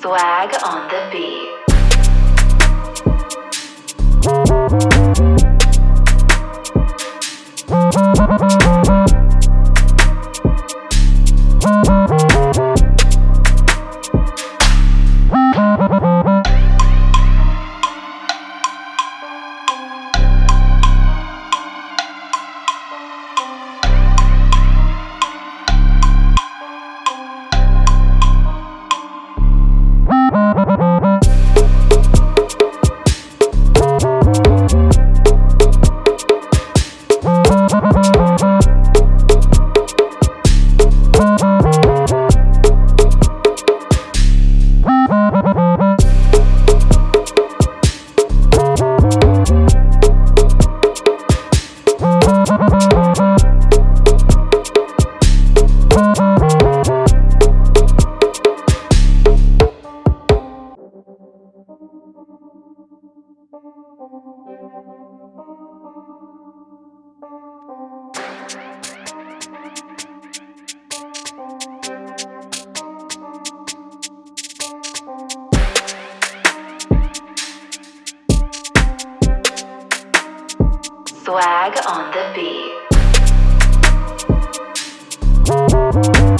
Swag on the beat. Swag on the beat. Música